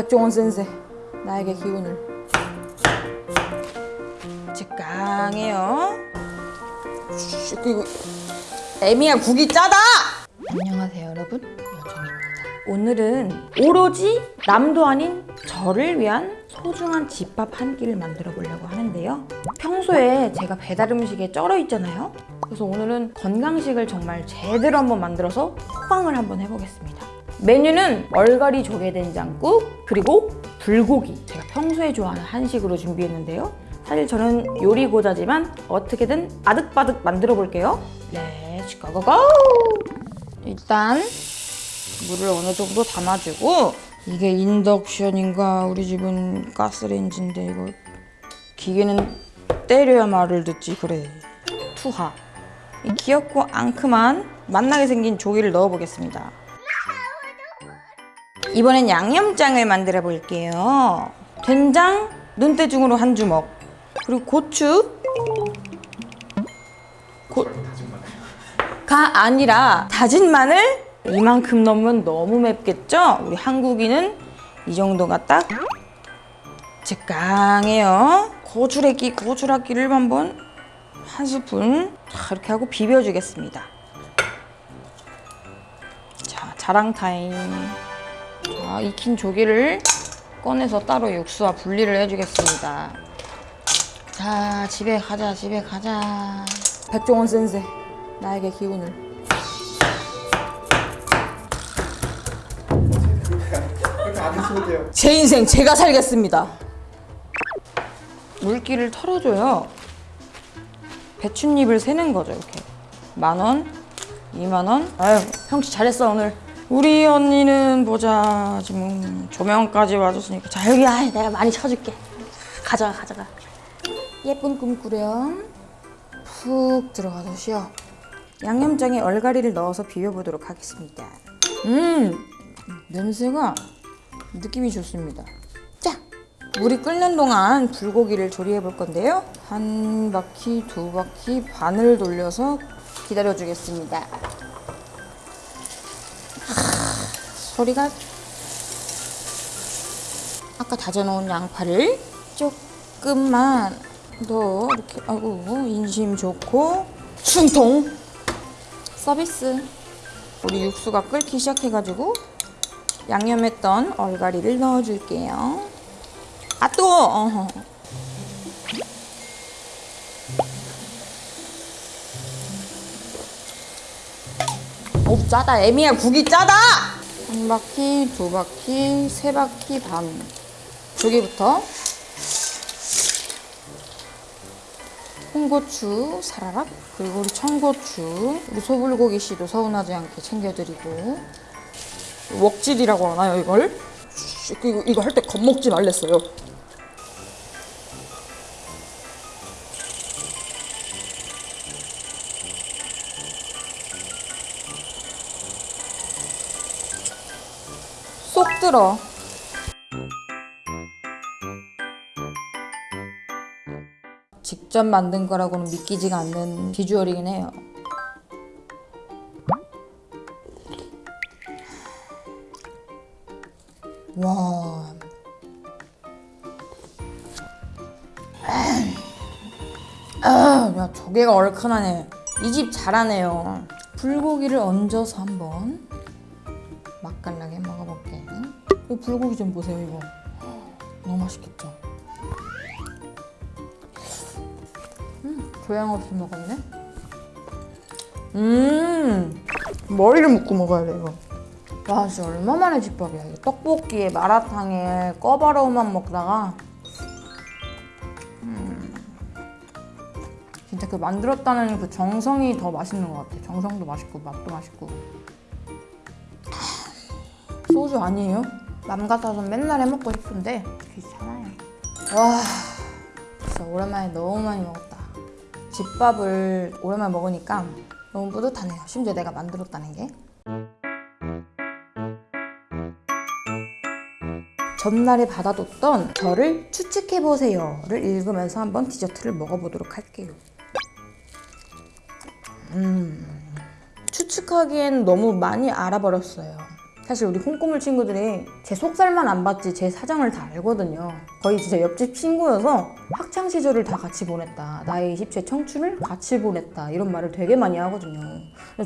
백종원 센세 나에게 기운을. 직강해요. 그리고 에미야 국이 짜다! 안녕하세요 여러분. 여정입니다. 오늘은 오로지 남도 아닌 저를 위한 소중한 집밥 한 끼를 만들어 보려고 하는데요. 평소에 제가 배달 음식에 쩔어 있잖아요. 그래서 오늘은 건강식을 정말 제대로 한번 만들어서 호강을 한번 해보겠습니다 메뉴는 얼갈이 조개된장국 그리고 불고기. 제가 평소에 좋아하는 한식으로 준비했는데요. 사실 저는 요리고자지만 어떻게든 아득바득 만들어 볼게요. Let's go go go 일단 물을 어느 정도 담아주고 이게 인덕션인가? 우리 집은 가스레인지인데 이거 기계는 때려야 말을 듣지. 그래. 투하. 이 귀엽고 앙큼한 맛나게 생긴 조기를 넣어보겠습니다 이번엔 양념장을 만들어 볼게요. 된장 눈대중으로 한 주먹 그리고 고추. 고... 가 아니라 다진 마늘? 이만큼 넣으면 너무 맵겠죠? 우리 한국인은 이 정도가 딱 적당해요. 고추래기 고추락기를 한번 한 스푼 자, 이렇게 하고 비벼주겠습니다. 자 자랑 타임 자 익힌 조기를 꺼내서 따로 육수와 분리를 해주겠습니다. 자 집에 가자 집에 가자. 백종원 센세 나에게 기운을. 제 인생 제가 살겠습니다. 물기를 털어줘요. 배춧잎을 세는 거죠 이렇게. 만 원, 이만 원. 아유 형씨 잘했어 오늘 우리 언니는 보자. 지금 조명까지 와줬으니까. 자 여기 아 내가 많이 쳐줄게. 가져가 가져가. 예쁜 꿈 꾸렴. 푹 들어가서 쉬어 양념장에 얼갈이를 넣어서 비벼보도록 하겠습니다. 음 냄새가 느낌이 좋습니다. 자 물이 끓는 동안 불고기를 조리해 볼 건데요. 한 바퀴 두 바퀴 반을 돌려서 기다려 주겠습니다 소리가. 아까 다져놓은 양파를 조금만 더 이렇게 아이고 인심 좋고. 충통. 서비스. 우리 육수가 끓기 시작해가지고 양념했던 얼갈이를 넣어줄게요. 아 어허. 오 짜다. 애미야 국이 짜다 한 바퀴 두 바퀴 세 바퀴 반. 조개부터. 홍고추 사라락 그리고 우리 청고추. 우리 소불고기 씨도 서운하지 않게 챙겨드리고. 웍질이라고 하나요 이걸? 이거, 이거 할 때 겁먹지 말랬어요 쏙 들어 직접 만든 거라고는 믿기지가 않는 비주얼이긴 해요 와. 아, 야, 조개가 얼큰하네. 이 집 잘하네요. 불고기를 얹어서 한번 맛깔나게 먹어볼게. 이 불고기 좀 보세요, 이거. 너무 맛있겠죠? 음, 교양 없이 먹었네. 음, 머리를 묶고 먹어야 돼, 이거. 와 진짜 얼마만에 집밥이야 이게 떡볶이에 마라탕에 꿔바로우만 먹다가 음, 진짜 그 만들었다는 그 정성이 더 맛있는 것 같아 정성도 맛있고 맛도 맛있고 소주 아니에요? 맘 같아서 맨날 해먹고 싶은데 귀찮아요 와 진짜 오랜만에 너무 많이 먹었다 집밥을 오랜만에 먹으니까 너무 뿌듯하네요 심지어 내가 만들었다는 게 전날에 받아뒀던 저를 추측해보세요를 읽으면서 한번 디저트를 먹어보도록 할게요. 음, 추측하기엔 너무 많이 알아버렸어요. 사실 우리 콩고물 친구들이 제 속살만 안 봤지 제 사정을 다 알거든요. 거의 진짜 옆집 친구여서 학창 시절을 다 같이 보냈다. 나의 20대 청춘을 같이 보냈다. 이런 말을 되게 많이 하거든요.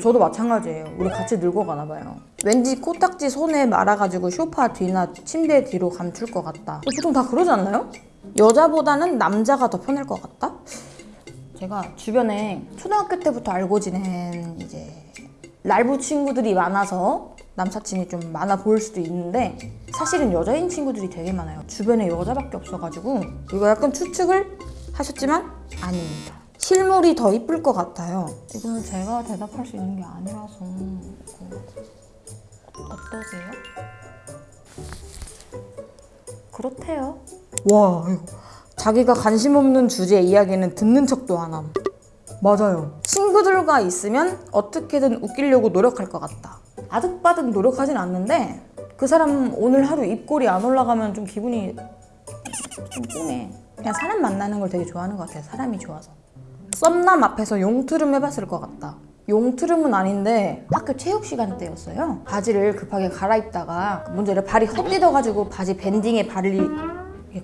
저도 마찬가지예요. 우리 같이 늙어가나 봐요. 왠지 코딱지 손에 말아가지고 소파 뒤나 침대 뒤로 감출 것 같다. 보통 다 그러지 않나요? 여자보다는 남자가 더 편할 것 같다? 제가 주변에 초등학교 때부터 알고 지낸 이제 랄부 친구들이 많아서 남사친이 좀 많아 보일 수도 있는데 사실은 여자인 친구들이 되게 많아요. 주변에 여자밖에 없어가지고 이거 약간 추측을 하셨지만 아닙니다. 실물이 더 이쁠 것 같아요. 이거는 제가 대답할 수 있는 게 아니라서 어떠세요? 그렇대요. 와 이거 자기가 관심 없는 주제 이야기는 듣는 척도 안 함. 맞아요. 친구들과 있으면 어떻게든 웃기려고 노력할 것 같다. 아득바득 노력하진 않는데 그 사람 오늘 하루 입꼬리 안 올라가면 좀 기분이 좀 띵해. 그냥 사람 만나는 걸 되게 좋아하는 것 같아요. 사람이 좋아서. 썸남 앞에서 용트름 해봤을 것 같다. 용트름은 아닌데 학교 체육 시간 때였어요. 바지를 급하게 갈아입다가 문제를 발이 헛디뎌가지고 바지 밴딩에 발이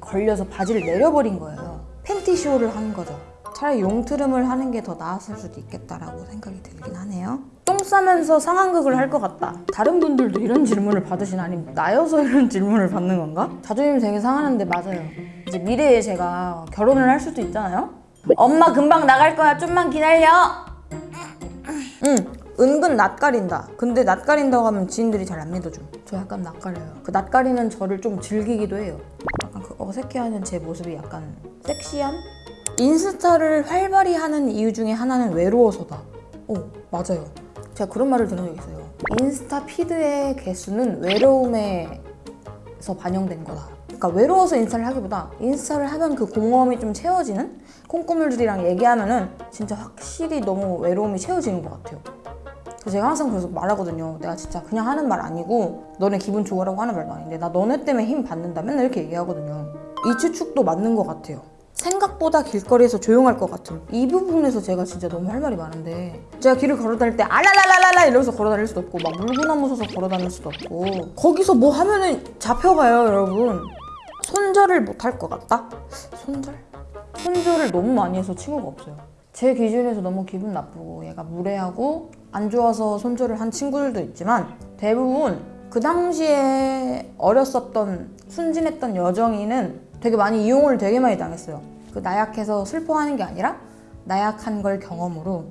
걸려서 바지를 내려버린 거예요. 팬티쇼를 한 거죠. 차라리 용트름을 하는 게 더 나았을 수도 있겠다라고 생각이 들긴 하네요. 똥 싸면서 상황극을 할 것 같다. 다른 분들도 이런 질문을 받으시나 아니면 나여서 이런 질문을 받는 건가? 자존심 되게 상하는데 맞아요. 이제 미래에 제가 결혼을 할 수도 있잖아요. 엄마 금방 나갈 거야. 좀만 기다려. 응. 은근 낯가린다. 근데 낯가린다고 하면 지인들이 잘 안 믿어줘. 저 약간 낯가려요. 그 낯가리는 저를 좀 즐기기도 해요. 약간 그 어색해하는 제 모습이 약간 섹시함? 인스타를 활발히 하는 이유 중에 하나는 외로워서다. 오, 맞아요. 제가 그런 말을 들은 적 있어요. 인스타 피드의 개수는 외로움에서 반영된 거다. 그러니까 외로워서 인스타를 하기보다 인스타를 하면 그 공허함이 좀 채워지는 콩고물들이랑 얘기하면 은 진짜 확실히 너무 외로움이 채워지는 것 같아요. 제가 항상 그래서 말하거든요. 내가 진짜 그냥 하는 말 아니고 너네 기분 좋으라고 하는 말도 아닌데 나 너네 때문에 힘 받는다. 맨날 이렇게 얘기하거든요. 이 추측도 맞는 것 같아요. 생각보다 길거리에서 조용할 것 같은 이 부분에서 제가 진짜 너무 할 말이 많은데 제가 길을 걸어 다닐 때 알랄랄랄랄라 이러면서 걸어 다닐 수도 없고 막 물구나 무 서서 걸어 다닐 수도 없고 거기서 뭐 하면은 잡혀가요 여러분 손절을 못 할 것 같다? 손절? 손절을 너무 많이 해서 친구가 없어요 제 기준에서 너무 기분 나쁘고 얘가 무례하고 안 좋아서 손절을 한 친구들도 있지만 대부분 그 당시에 어렸었던 순진했던 여정이는 되게 많이 이용을 되게 많이 당했어요. 그 나약해서 슬퍼하는 게 아니라 나약한 걸 경험으로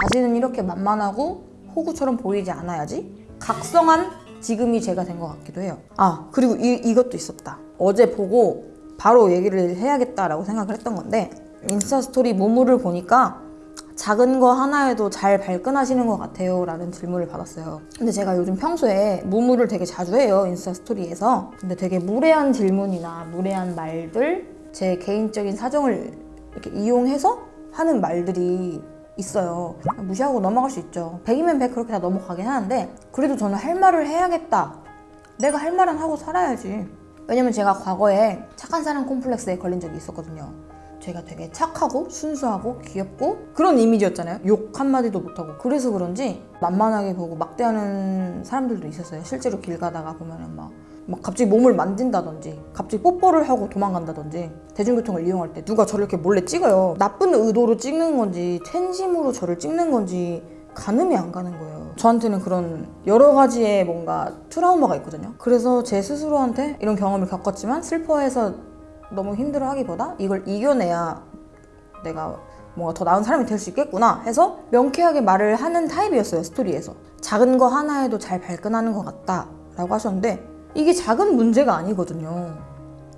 다시는 이렇게 만만하고 호구처럼 보이지 않아야지 각성한 지금이 제가 된 것 같기도 해요. 아 그리고 이, 이것도 있었다. 어제 보고 바로 얘기를 해야겠다라고 생각을 했던 건데 인스타 스토리 무물을 보니까 작은 거 하나에도 잘 발끈하시는 것 같아요 라는 질문을 받았어요. 근데 제가 요즘 평소에 무물을 되게 자주 해요 인스타 스토리에서. 근데 되게 무례한 질문이나 무례한 말들 제 개인적인 사정을 이렇게 이용해서 하는 말들이 있어요. 무시하고 넘어갈 수 있죠. 100이면 100 그렇게 다 넘어가긴 하는데 그래도 저는 할 말을 해야겠다. 내가 할 말은 하고 살아야지. 왜냐면 제가 과거에 착한 사람 콤플렉스에 걸린 적이 있었거든요 제가 되게 착하고 순수하고 귀엽고 그런 이미지였잖아요. 욕 한마디도 못하고. 그래서 그런지 만만하게 보고 막대하는 사람들도 있었어요. 실제로 길 가다가 보면은 막, 막 갑자기 몸을 만진다든지 갑자기 뽀뽀를 하고 도망간다든지 대중교통을 이용할 때 누가 저를 이렇게 몰래 찍어요. 나쁜 의도로 찍는 건지 텐심으로 저를 찍는 건지 가늠이 안 가는 거예요. 저한테는 그런 여러 가지의 뭔가 트라우마가 있거든요. 그래서 제 스스로한테 이런 경험을 겪었지만 슬퍼해서 너무 힘들어 하기보다 이걸 이겨내야 내가 뭔가 더 나은 사람이 될 수 있겠구나 해서 명쾌하게 말을 하는 타입이었어요 스토리에서. 작은 거 하나에도 잘 발끈하는 것 같다 라고 하셨는데 이게 작은 문제가 아니거든요.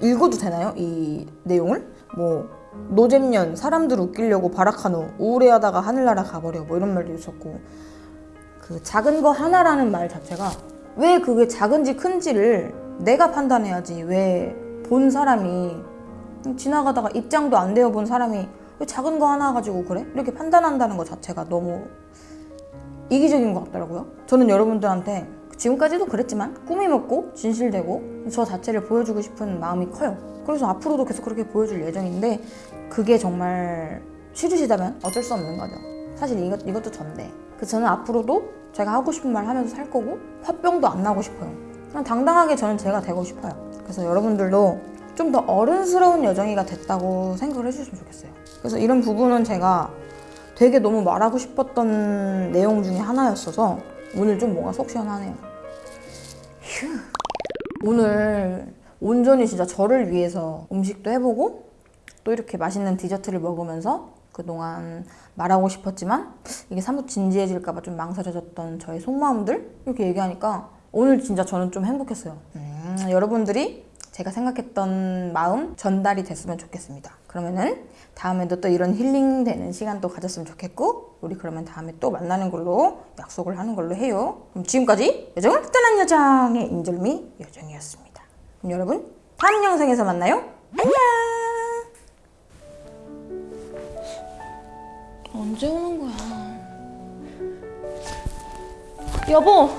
읽어도 되나요 이 내용을? 뭐 노잼년 사람들 웃기려고 발악한 후 우울해하다가 하늘나라 가버려 뭐 이런 말도 있었고. 그 작은 거 하나라는 말 자체가 왜 그게 작은지 큰지를 내가 판단해야지 왜 본 사람이 지나가다가 입장도 안 되어 본 사람이 왜 작은 거 하나 가지고 그래? 이렇게 판단한다는 것 자체가 너무 이기적인 것 같더라고요. 저는 여러분들한테 지금까지도 그랬지만 꿈이 먹고 진실되고 저 자체를 보여주고 싶은 마음이 커요. 그래서 앞으로도 계속 그렇게 보여줄 예정인데 그게 정말 싫으시다면 어쩔 수 없는 거죠. 사실 이것, 이것도 전데 그 저는 앞으로도 제가 하고 싶은 말 하면서 살 거고 화병도 안 나고 싶어요. 그냥 당당하게 저는 제가 되고 싶어요. 그래서 여러분들도 좀 더 어른스러운 여정이가 됐다고 생각을 해주셨으면 좋겠어요. 그래서 이런 부분은 제가 되게 너무 말하고 싶었던 내용 중에 하나였어서 오늘 좀 뭔가 속 시원하네요. 휴. 오늘 온전히 진짜 저를 위해서 음식도 해보고 또 이렇게 맛있는 디저트를 먹으면서 그동안 말하고 싶었지만 이게 사뭇 진지해질까 봐 좀 망설여졌던 저의 속마음들 이렇게 얘기하니까 오늘 진짜 저는 좀 행복했어요. 음, 여러분들이 제가 생각했던 마음 전달이 됐으면 좋겠습니다. 그러면은 다음에도 또 이런 힐링되는 시간도 가졌으면 좋겠고 우리 그러면 다음에 또 만나는 걸로 약속을 하는 걸로 해요. 그럼 지금까지 여정을 떠난 여정의 인절미 여정이었습니다. 그럼 여러분 다음 영상에서 만나요. 안녕. 언제 오는 거야? 여보!